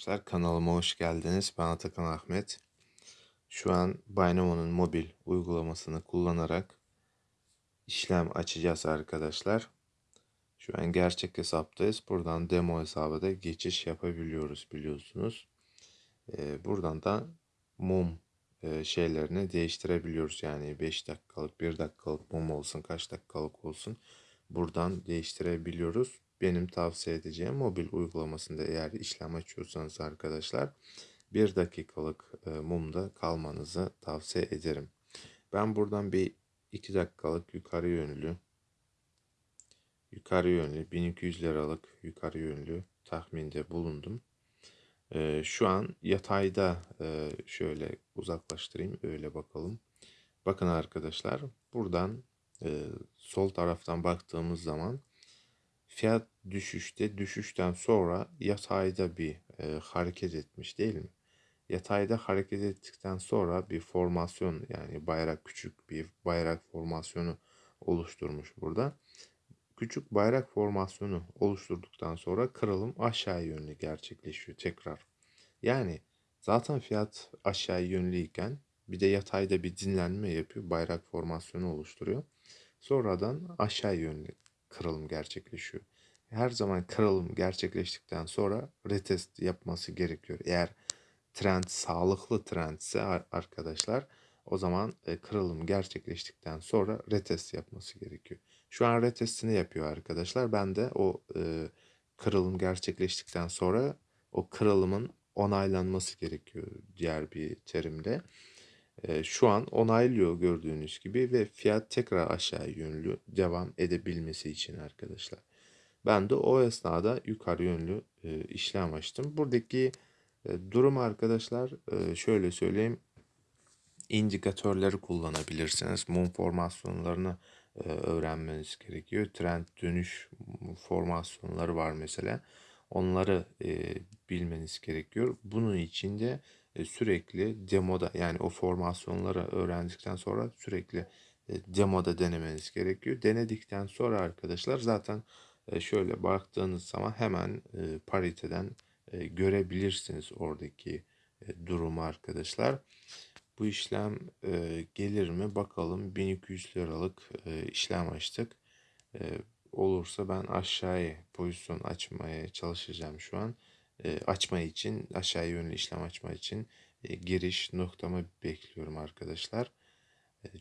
Arkadaşlar kanalıma hoş geldiniz. Ben Atakan Ahmet. Şu an Binamo'nun mobil uygulamasını kullanarak işlem açacağız arkadaşlar. Şu an gerçek hesaptayız. Buradan demo hesaba da geçiş yapabiliyoruz biliyorsunuz. Ee, buradan da mum e, şeylerini değiştirebiliyoruz. Yani 5 dakikalık, 1 dakikalık mum olsun, kaç dakikalık olsun. Buradan değiştirebiliyoruz benim tavsiye edeceğim mobil uygulamasında eğer işlem açıyorsanız arkadaşlar bir dakikalık mumda kalmanızı tavsiye ederim. Ben buradan bir 2 dakikalık yukarı yönlü yukarı yönlü 1200 liralık yukarı yönlü tahminde bulundum. Şu an yatayda şöyle uzaklaştırayım öyle bakalım. Bakın arkadaşlar buradan sol taraftan baktığımız zaman fiyat düşüşte düşüşten sonra yatayda bir e, hareket etmiş değil mi? Yatayda hareket ettikten sonra bir formasyon yani bayrak küçük bir bayrak formasyonu oluşturmuş burada. Küçük bayrak formasyonu oluşturduktan sonra kırılım aşağı yönlü gerçekleşiyor tekrar. Yani zaten fiyat aşağı yönlüyken bir de yatayda bir dinlenme yapıyor. Bayrak formasyonu oluşturuyor. Sonradan aşağı yönlü kırılım gerçekleşiyor. Her zaman kırılım gerçekleştikten sonra retest yapması gerekiyor. Eğer trend sağlıklı trendse arkadaşlar o zaman e, kırılım gerçekleştikten sonra retest yapması gerekiyor. Şu an retestini yapıyor arkadaşlar. Ben de o e, kırılım gerçekleştikten sonra o kırılımın onaylanması gerekiyor diğer bir terimle. E, şu an onaylıyor gördüğünüz gibi ve fiyat tekrar aşağı yönlü devam edebilmesi için arkadaşlar. Ben de o esnada yukarı yönlü e, işlem açtım. Buradaki e, durum arkadaşlar e, şöyle söyleyeyim. indikatörleri kullanabilirsiniz. Mum formasyonlarını e, öğrenmeniz gerekiyor. Trend dönüş formasyonları var mesela. Onları e, bilmeniz gerekiyor. Bunun için de e, sürekli demoda yani o formasyonları öğrendikten sonra sürekli e, demoda denemeniz gerekiyor. Denedikten sonra arkadaşlar zaten şöyle baktığınız zaman hemen e, pariteden e, görebilirsiniz oradaki durumu arkadaşlar. Bu işlem gelir mi bakalım 1200 liralık işlem açtık. Olursa ben aşağıya pozisyon açmaya çalışacağım şu an. Açma için aşağı yönlü işlem açma için giriş noktamı bekliyorum arkadaşlar.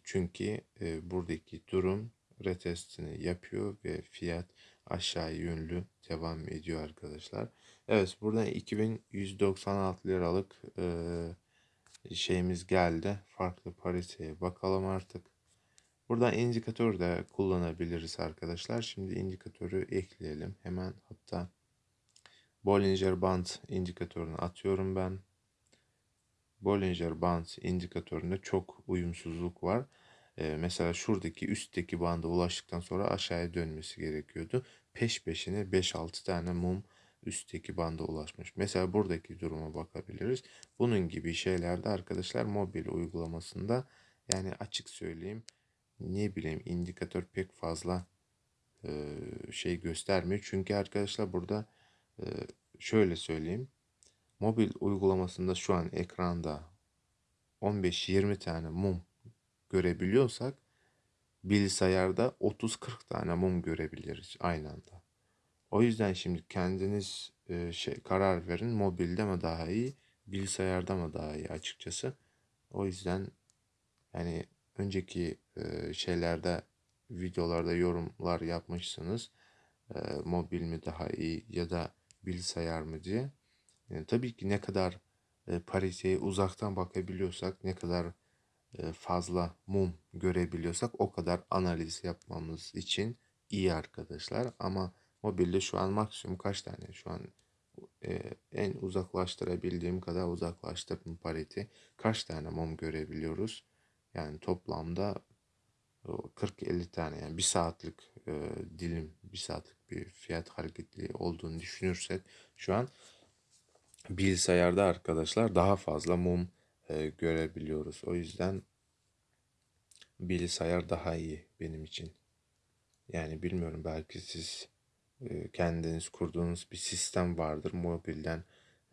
Çünkü buradaki durum retestini yapıyor ve fiyat aşağı yönlü devam ediyor arkadaşlar. Evet buradan 2196 liralık e, şeyimiz geldi. Farklı pariteye bakalım artık. Buradan indikatör de kullanabiliriz arkadaşlar. Şimdi indikatörü ekleyelim. Hemen hatta Bollinger Band indikatörünü atıyorum ben. Bollinger Band indikatöründe çok uyumsuzluk var. Mesela şuradaki üstteki banda ulaştıktan sonra aşağıya dönmesi gerekiyordu. Peş peşine 5-6 tane mum üstteki banda ulaşmış. Mesela buradaki duruma bakabiliriz. Bunun gibi şeylerde arkadaşlar mobil uygulamasında yani açık söyleyeyim ne bileyim indikatör pek fazla şey göstermiyor. Çünkü arkadaşlar burada şöyle söyleyeyim. Mobil uygulamasında şu an ekranda 15-20 tane mum görebiliyorsak bilgisayarda 30-40 tane mum görebiliriz aynı anda. O yüzden şimdi kendiniz e, şey karar verin mobilde mi daha iyi bilgisayarda mı daha iyi açıkçası. O yüzden yani önceki e, şeylerde videolarda yorumlar yapmışsınız. E, mobil mi daha iyi ya da bilgisayar mı diye. Yani tabii ki ne kadar e, pariteye uzaktan bakabiliyorsak ne kadar e, fazla mum görebiliyorsak o kadar analiz yapmamız için iyi arkadaşlar. Ama mobilde şu an maksimum kaç tane şu an e, en uzaklaştırabildiğim kadar uzaklaştırdım pariti. Kaç tane mum görebiliyoruz? Yani toplamda 40-50 tane yani bir saatlik e, dilim bir saatlik bir fiyat hareketli olduğunu düşünürsek şu an bilgisayarda arkadaşlar daha fazla mum e, görebiliyoruz. O yüzden bilgisayar daha iyi benim için. Yani bilmiyorum belki siz e, kendiniz kurduğunuz bir sistem vardır. Mobilden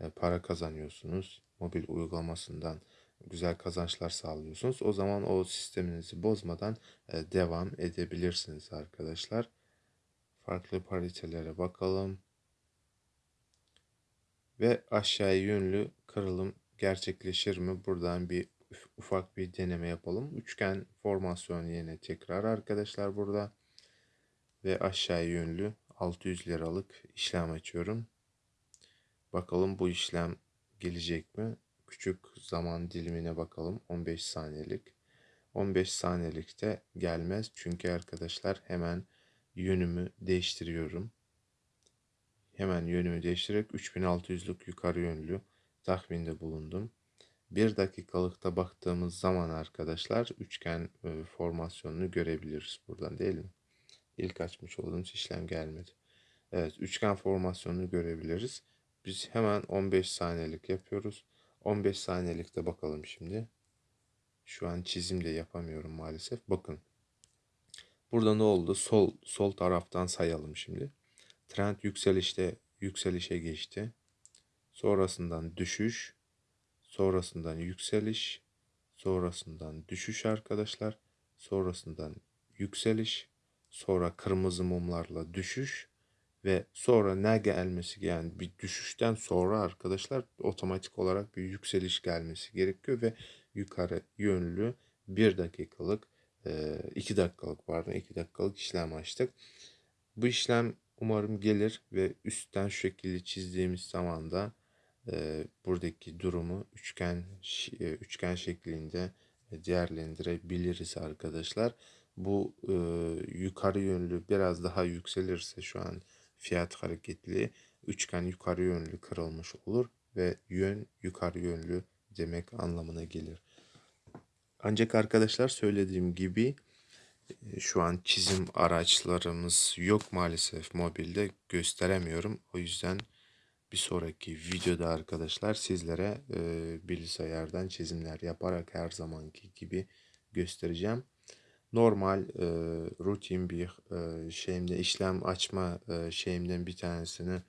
e, para kazanıyorsunuz. Mobil uygulamasından güzel kazançlar sağlıyorsunuz. O zaman o sisteminizi bozmadan e, devam edebilirsiniz arkadaşlar. Farklı paritelere bakalım. Ve aşağı yönlü kırılım gerçekleşir mi? Buradan bir ufak bir deneme yapalım. Üçgen formasyon yine tekrar arkadaşlar burada. Ve aşağı yönlü 600 liralık işlem açıyorum. Bakalım bu işlem gelecek mi? Küçük zaman dilimine bakalım. 15 saniyelik. 15 saniyelikte gelmez. Çünkü arkadaşlar hemen yönümü değiştiriyorum. Hemen yönümü değiştirerek 3600'lük yukarı yönlü tahminde bulundum. Bir dakikalıkta baktığımız zaman arkadaşlar üçgen e, formasyonunu görebiliriz buradan değil mi? İlk açmış olduğumuz işlem gelmedi. Evet üçgen formasyonunu görebiliriz. Biz hemen 15 saniyelik yapıyoruz. 15 saniyelikte bakalım şimdi. Şu an çizim de yapamıyorum maalesef. Bakın. Burada ne oldu? Sol sol taraftan sayalım şimdi. Trend yükselişte yükselişe geçti. Sonrasından düşüş, sonrasından yükseliş, sonrasından düşüş arkadaşlar. Sonrasından yükseliş, sonra kırmızı mumlarla düşüş ve sonra ne gelmesi yani bir düşüşten sonra arkadaşlar otomatik olarak bir yükseliş gelmesi gerekiyor ve yukarı yönlü bir dakikalık iki dakikalık pardon iki dakikalık işlem açtık. Bu işlem umarım gelir ve üstten şu şekilde çizdiğimiz zaman da e, buradaki durumu üçgen üçgen şeklinde değerlendirebiliriz arkadaşlar. Bu e, yukarı yönlü biraz daha yükselirse şu an fiyat hareketli üçgen yukarı yönlü kırılmış olur ve yön yukarı yönlü demek anlamına gelir. Ancak arkadaşlar söylediğim gibi şu an çizim araçlarımız yok maalesef mobilde gösteremiyorum. O yüzden bir sonraki videoda arkadaşlar sizlere e, bilgisayardan çizimler yaparak her zamanki gibi göstereceğim. Normal e, rutin bir e, şeyimde işlem açma e, şeyimden bir tanesini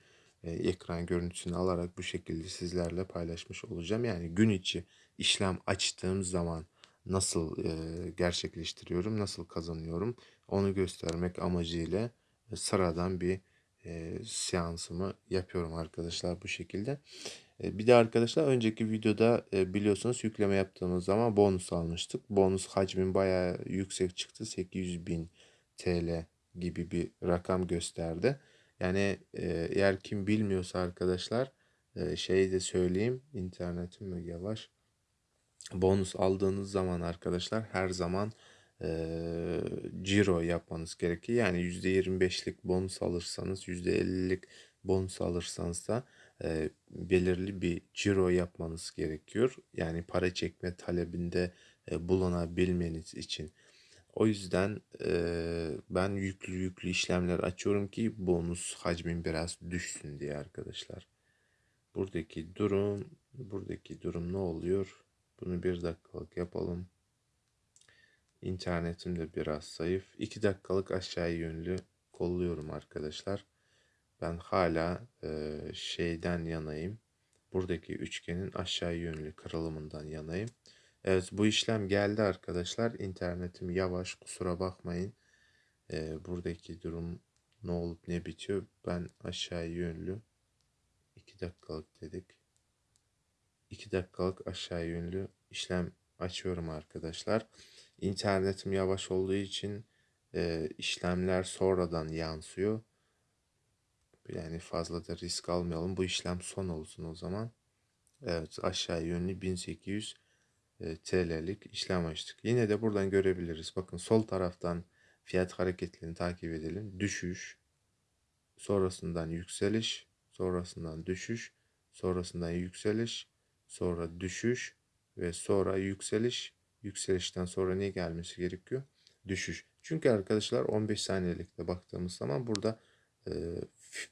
e, ekran görüntüsünü alarak bu şekilde sizlerle paylaşmış olacağım. Yani gün içi işlem açtığım zaman nasıl e, gerçekleştiriyorum, nasıl kazanıyorum onu göstermek amacıyla sıradan bir e, seansımı yapıyorum arkadaşlar bu şekilde. E, bir de arkadaşlar önceki videoda e, biliyorsunuz yükleme yaptığımız zaman bonus almıştık. Bonus hacmin bayağı yüksek çıktı. 800 bin TL gibi bir rakam gösterdi. Yani e, eğer kim bilmiyorsa arkadaşlar e, şey de söyleyeyim. internetim mi yavaş bonus aldığınız zaman arkadaşlar her zaman e, ciro yapmanız gerekiyor. Yani %25'lik bonus alırsanız %50'lik bonus alırsanız da e, belirli bir ciro yapmanız gerekiyor. Yani para çekme talebinde e, bulunabilmeniz için. O yüzden e, ben yüklü yüklü işlemler açıyorum ki bonus hacmin biraz düşsün diye arkadaşlar. Buradaki durum, buradaki durum ne oluyor? Bunu bir dakikalık yapalım. İnternetim de biraz zayıf. 2 dakikalık aşağı yönlü kolluyorum arkadaşlar. Ben hala e, şeyden yanayım. Buradaki üçgenin aşağı yönlü kırılımından yanayım. Evet bu işlem geldi arkadaşlar. İnternetim yavaş kusura bakmayın. E, buradaki durum ne olup ne bitiyor. Ben aşağı yönlü 2 dakikalık dedik. 2 dakikalık aşağı yönlü işlem açıyorum arkadaşlar. İnternetim yavaş olduğu için e, işlemler sonradan yansıyor. Yani fazla da risk almayalım. Bu işlem son olsun o zaman. Evet aşağı yönlü 1800 e, TL'lik işlem açtık. Yine de buradan görebiliriz. Bakın sol taraftan fiyat hareketlerini takip edelim. Düşüş, sonrasından yükseliş, sonrasından düşüş, sonrasından yükseliş, sonra düşüş ve sonra yükseliş. Yükselişten sonra ne gelmesi gerekiyor? Düşüş. Çünkü arkadaşlar 15 saniyelikte baktığımız zaman burada e,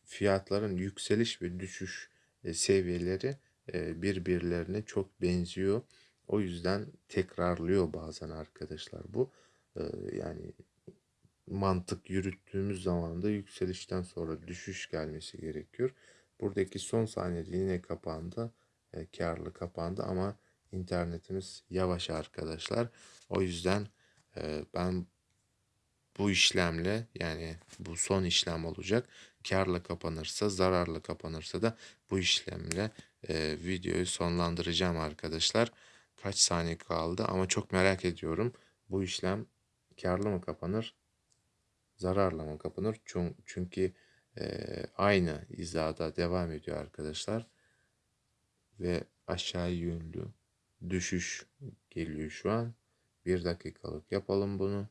fiyatların yükseliş ve düşüş e, seviyeleri e, birbirlerine çok benziyor. O yüzden tekrarlıyor bazen arkadaşlar bu. E, yani mantık yürüttüğümüz zaman da yükselişten sonra düşüş gelmesi gerekiyor. Buradaki son saniyede yine kapandı. E, karlı kapandı ama internetimiz yavaş arkadaşlar. O yüzden e, ben bu işlemle yani bu son işlem olacak. Karla kapanırsa zararla kapanırsa da bu işlemle e, videoyu sonlandıracağım arkadaşlar. Kaç saniye kaldı ama çok merak ediyorum. Bu işlem karlı mı kapanır zararla mı kapanır? Çün- Çünkü e, aynı hizada devam ediyor arkadaşlar. Ve aşağı yönlü düşüş geliyor şu an. Bir dakikalık yapalım bunu.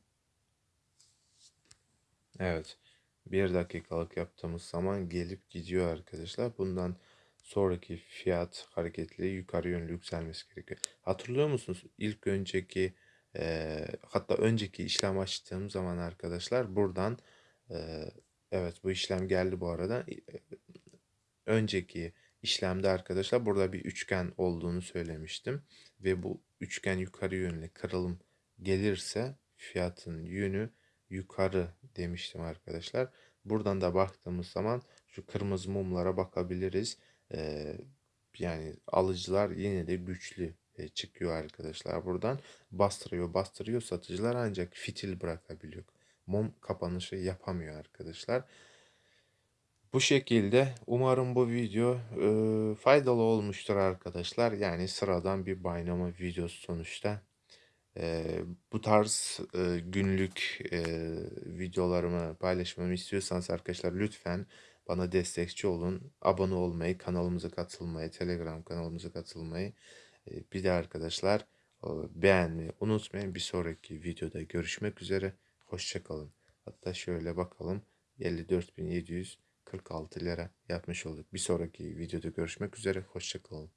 Evet. Bir dakikalık yaptığımız zaman gelip gidiyor arkadaşlar. Bundan sonraki fiyat hareketli yukarı yönlü yükselmesi gerekiyor. Hatırlıyor musunuz? İlk önceki e, hatta önceki işlem açtığım zaman arkadaşlar buradan e, evet bu işlem geldi bu arada. E, önceki işlemde arkadaşlar burada bir üçgen olduğunu söylemiştim. Ve bu üçgen yukarı yönlü kırılım gelirse fiyatın yönü yukarı demiştim arkadaşlar. Buradan da baktığımız zaman şu kırmızı mumlara bakabiliriz. Ee, yani alıcılar yine de güçlü e, çıkıyor arkadaşlar buradan. Bastırıyor bastırıyor satıcılar ancak fitil bırakabiliyor. Mum kapanışı yapamıyor arkadaşlar. Bu şekilde umarım bu video e, faydalı olmuştur arkadaşlar. Yani sıradan bir Bynamo videosu sonuçta. E, bu tarz e, günlük e, videolarımı paylaşmamı istiyorsanız arkadaşlar lütfen bana destekçi olun. Abone olmayı, kanalımıza katılmayı, Telegram kanalımıza katılmayı. e, bir de arkadaşlar e, beğenmeyi unutmayın. Bir sonraki videoda görüşmek üzere. Hoşçakalın. Hatta şöyle bakalım. 54.746 lira yapmış olduk. Bir sonraki videoda görüşmek üzere. Hoşçakalın.